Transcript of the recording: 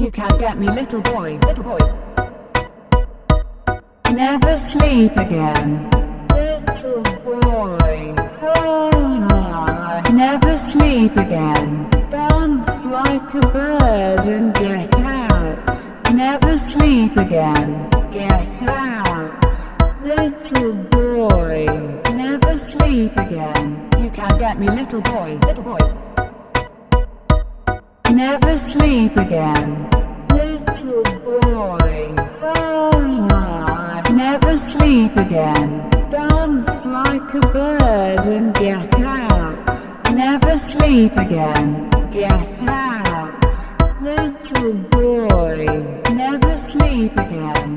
You can't get me, little boy, little boy. Never sleep again, little boy. Ah, never sleep again. Dance like a bird and get out. Never sleep again. Get out, little boy. Never sleep again. You can't get me, little boy, little boy. Never sleep again, Ah, never sleep again. Dance like a bird and get out. Never sleep again. Get out, little boy. Never sleep again.